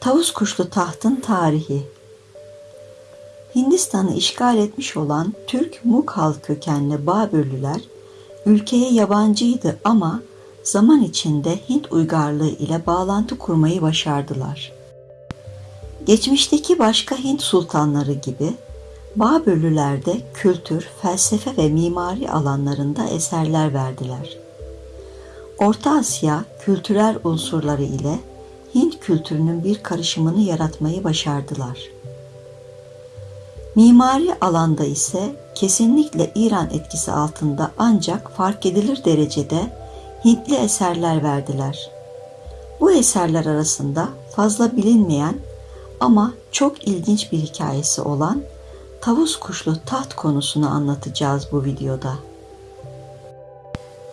Tavus kuşlu tahtın tarihi Hindistan'ı işgal etmiş olan Türk Mughal kökenli Babürlüler ülkeye yabancıydı ama zaman içinde Hint uygarlığı ile bağlantı kurmayı başardılar. Geçmişteki başka Hint sultanları gibi Babürlüler de kültür, felsefe ve mimari alanlarında eserler verdiler. Orta Asya kültürel unsurları ile Hint kültürünün bir karışımını yaratmayı başardılar. Mimari alanda ise kesinlikle İran etkisi altında ancak fark edilir derecede Hintli eserler verdiler. Bu eserler arasında fazla bilinmeyen ama çok ilginç bir hikayesi olan tavus kuşlu taht konusunu anlatacağız bu videoda.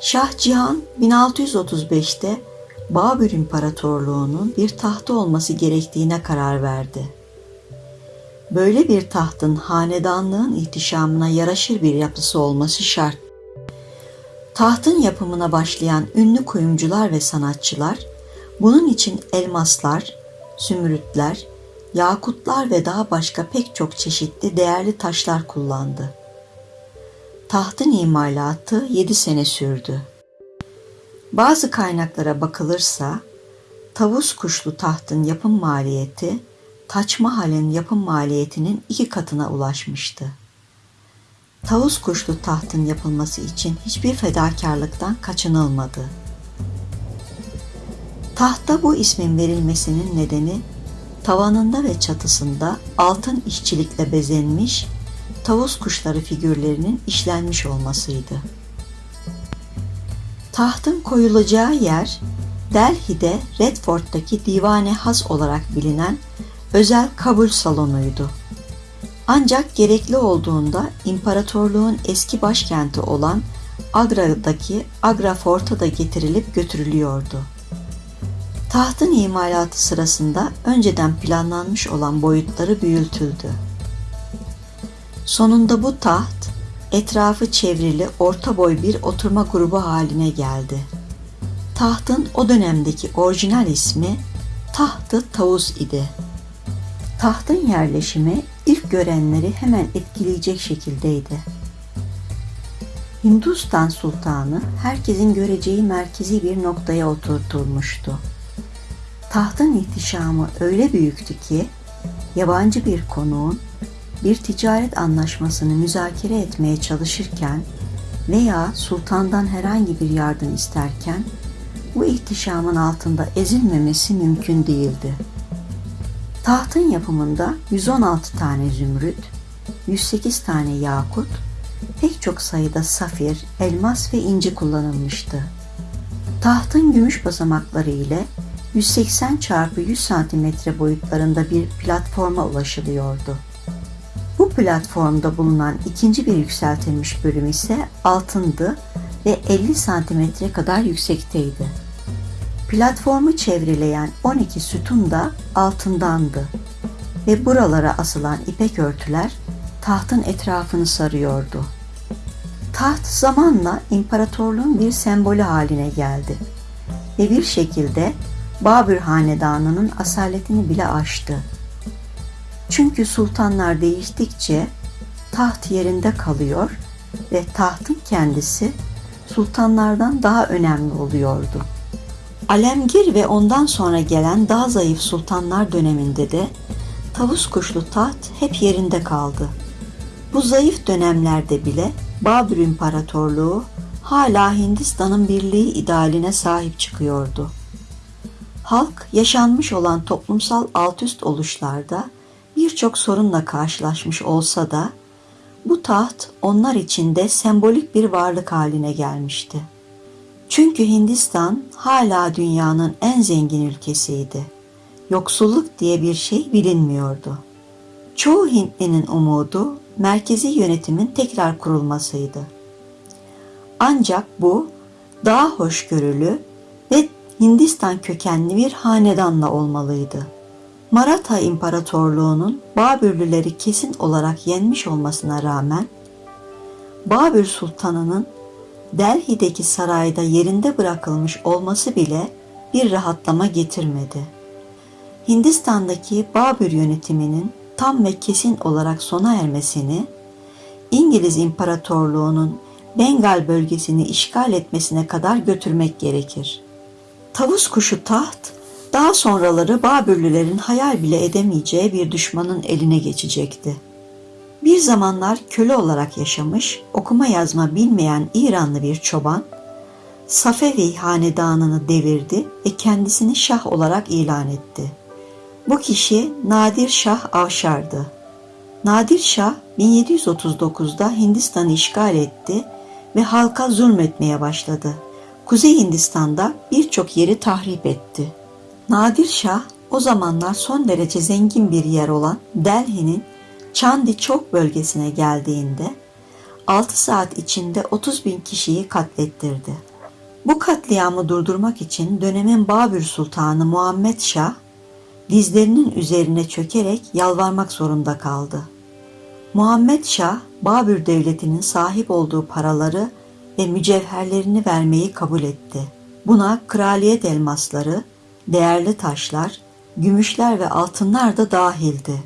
Şah Cihan 1635'te Babür İmparatorluğu'nun bir tahtı olması gerektiğine karar verdi. Böyle bir tahtın hanedanlığın ihtişamına yaraşır bir yapısı olması şart. Tahtın yapımına başlayan ünlü kuyumcular ve sanatçılar bunun için elmaslar, zümrütler, yakutlar ve daha başka pek çok çeşitli değerli taşlar kullandı. Tahtın imalatı 7 sene sürdü. Bazı kaynaklara bakılırsa tavus kuşlu tahtın yapım maliyeti Taç Mahal'in yapım maliyetinin iki katına ulaşmıştı. Tavus kuşlu tahtın yapılması için hiçbir fedakarlıktan kaçınılmadı. Tahta bu ismin verilmesinin nedeni tavanında ve çatısında altın işçilikle bezenmiş tavus kuşları figürlerinin işlenmiş olmasıydı. Tahtın koyulacağı yer Delhi'de Redford'daki Divane Has olarak bilinen özel kabul salonuydu. Ancak gerekli olduğunda imparatorluğun eski başkenti olan Agra'daki Agra Fort'a da getirilip götürülüyordu. Tahtın imalatı sırasında önceden planlanmış olan boyutları büyütüldü. Sonunda bu taht etrafı çevrili orta boy bir oturma grubu haline geldi. Tahtın o dönemdeki orijinal ismi Tahtı Tavus idi. Tahtın yerleşimi ilk görenleri hemen etkileyecek şekildeydi. Hindustan sultanı herkesin göreceği merkezi bir noktaya oturtulmuştu. Tahtın ihtişamı öyle büyüktü ki yabancı bir konuğun bir ticaret anlaşmasını müzakere etmeye çalışırken veya sultandan herhangi bir yardım isterken bu ihtişamın altında ezilmemesi mümkün değildi. Tahtın yapımında 116 tane zümrüt, 108 tane yakut, pek çok sayıda safir, elmas ve inci kullanılmıştı. Tahtın gümüş basamakları ile 180 çarpı 100 santimetre boyutlarında bir platforma ulaşılıyordu. Platformda bulunan ikinci bir yükseltilmiş bölüm ise altındı ve 50 santimetre kadar yüksekteydi. Platformu çevreleyen 12 sütun da altındandı ve buralara asılan ipek örtüler tahtın etrafını sarıyordu. Taht zamanla imparatorluğun bir sembolü haline geldi ve bir şekilde Babür Hanedanı'nın asaletini bile aştı. Çünkü sultanlar değiştikçe taht yerinde kalıyor ve tahtın kendisi sultanlardan daha önemli oluyordu. Alemgir ve ondan sonra gelen daha zayıf sultanlar döneminde de tavus kuşlu taht hep yerinde kaldı. Bu zayıf dönemlerde bile Babür İmparatorluğu hala Hindistan'ın birliği idealine sahip çıkıyordu. Halk yaşanmış olan toplumsal altüst oluşlarda birçok sorunla karşılaşmış olsa da bu taht onlar için de sembolik bir varlık haline gelmişti. Çünkü Hindistan hala dünyanın en zengin ülkesiydi. Yoksulluk diye bir şey bilinmiyordu. Çoğu Hintlinin umudu merkezi yönetimin tekrar kurulmasıydı. Ancak bu daha hoşgörülü ve Hindistan kökenli bir hanedanla olmalıydı. Maratha İmparatorluğu'nun Babürlüleri kesin olarak yenmiş olmasına rağmen Babür Sultanı'nın Delhi'deki sarayda yerinde bırakılmış olması bile bir rahatlama getirmedi. Hindistan'daki Babür yönetiminin tam ve kesin olarak sona ermesini, İngiliz İmparatorluğu'nun Bengal bölgesini işgal etmesine kadar götürmek gerekir. Tavus kuşu taht, daha sonraları Babürlülerin hayal bile edemeyeceği bir düşmanın eline geçecekti. Bir zamanlar köle olarak yaşamış, okuma yazma bilmeyen İranlı bir çoban, Safevi hanedanını devirdi ve kendisini şah olarak ilan etti. Bu kişi Nadir Şah Avşar'dı. Nadir Şah 1739'da Hindistan'ı işgal etti ve halka zulmetmeye başladı. Kuzey Hindistan'da birçok yeri tahrip etti. Nadir Şah o zamanlar son derece zengin bir yer olan Delhi'nin Chandi Chowk bölgesine geldiğinde 6 saat içinde 30 bin kişiyi katlettirdi. Bu katliamı durdurmak için dönemin Babür Sultanı Muhammed Şah dizlerinin üzerine çökerek yalvarmak zorunda kaldı. Muhammed Şah, Babür Devleti'nin sahip olduğu paraları ve mücevherlerini vermeyi kabul etti. Buna kraliyet elmasları, değerli taşlar, gümüşler ve altınlar da dahildi.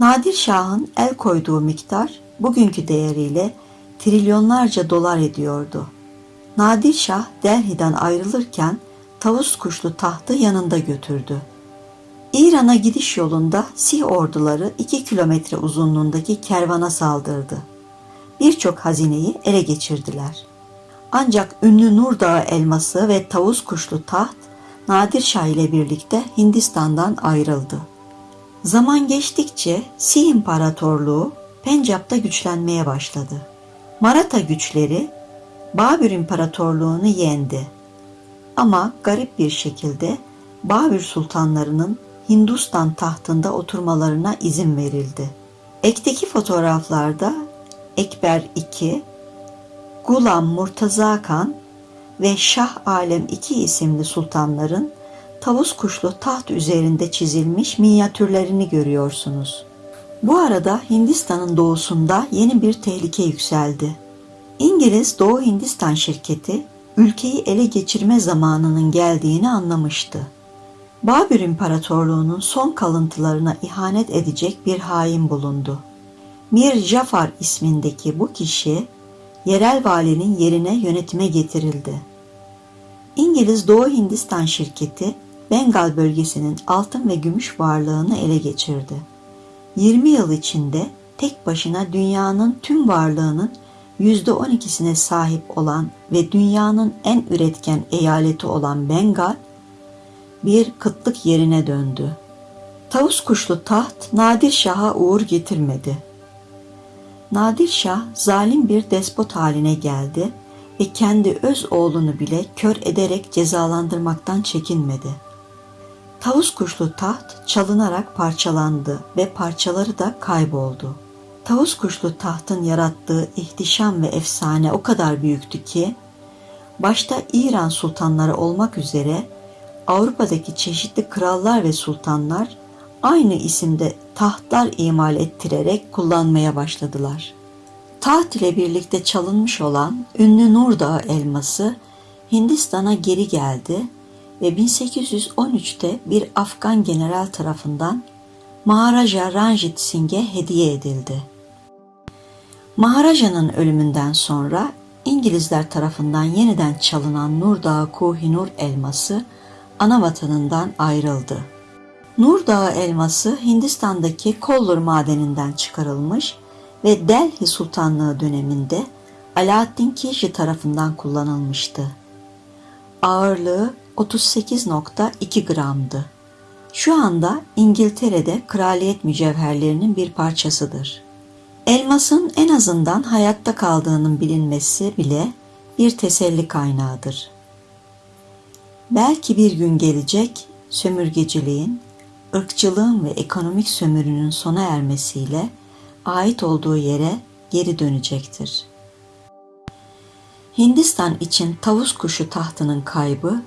Nadir Şah'ın el koyduğu miktar bugünkü değeriyle trilyonlarca dolar ediyordu. Nadir Şah Delhi'den ayrılırken tavus kuşlu tahtı yanında götürdü. İran'a gidiş yolunda Sih orduları 2 kilometre uzunluğundaki kervana saldırdı. Birçok hazineyi ele geçirdiler. Ancak ünlü Nur Dağı elması ve tavus kuşlu taht Nadir Şah ile birlikte Hindistan'dan ayrıldı. Zaman geçtikçe Sih İmparatorluğu Pencap'ta güçlenmeye başladı. Maratha güçleri Babür İmparatorluğunu yendi. Ama garip bir şekilde Babür sultanlarının Hindistan tahtında oturmalarına izin verildi. Ekteki fotoğraflarda Ekber II, Gulam Murtaza Kan ve Şah Alem II isimli sultanların tavus kuşlu taht üzerinde çizilmiş minyatürlerini görüyorsunuz. Bu arada Hindistan'ın doğusunda yeni bir tehlike yükseldi. İngiliz Doğu Hindistan şirketi ülkeyi ele geçirme zamanının geldiğini anlamıştı. Babür İmparatorluğu'nun son kalıntılarına ihanet edecek bir hain bulundu. Mir Jafar ismindeki bu kişi yerel valinin yerine yönetime getirildi. İngiliz Doğu Hindistan şirketi Bengal bölgesinin altın ve gümüş varlığını ele geçirdi. 20 yıl içinde tek başına dünyanın tüm varlığının %12'sine sahip olan ve dünyanın en üretken eyaleti olan Bengal, bir kıtlık yerine döndü. Tavus kuşlu taht Nadir Şah'a uğur getirmedi. Nadir Şah zalim bir despot haline geldi ve kendi öz oğlunu bile kör ederek cezalandırmaktan çekinmedi. Tavus kuşlu taht çalınarak parçalandı ve parçaları da kayboldu. Tavus kuşlu tahtın yarattığı ihtişam ve efsane o kadar büyüktü ki, başta İran sultanları olmak üzere Avrupa'daki çeşitli krallar ve sultanlar aynı isimde tahtlar imal ettirerek kullanmaya başladılar. Taht ile birlikte çalınmış olan ünlü Nur Dağı elması Hindistan'a geri geldi ve 1813'te bir Afgan general tarafından Maharaja Ranjit Singh'e hediye edildi. Maharaja'nın ölümünden sonra İngilizler tarafından yeniden çalınan Nur Dağı Kohinoor elması ana vatanından ayrıldı. Nur Dağı elması Hindistan'daki Kollur madeninden çıkarılmış ve Delhi Sultanlığı döneminde Alaaddin Kilji tarafından kullanılmıştı. Ağırlığı 38.2 gramdı. Şu anda İngiltere'de kraliyet mücevherlerinin bir parçasıdır. Elmasın en azından hayatta kaldığının bilinmesi bile bir teselli kaynağıdır. Belki bir gün gelecek sömürgeciliğin, ırkçılığın ve ekonomik sömürünün sona ermesiyle ait olduğu yere geri dönecektir. Hindistan için tavus kuşu tahtının kaybı,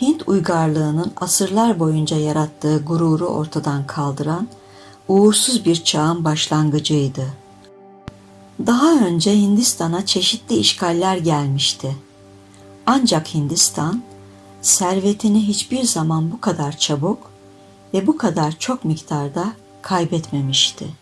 Hint uygarlığının asırlar boyunca yarattığı gururu ortadan kaldıran uğursuz bir çağın başlangıcıydı. Daha önce Hindistan'a çeşitli işgaller gelmişti. Ancak Hindistan servetini hiçbir zaman bu kadar çabuk ve bu kadar çok miktarda kaybetmemişti.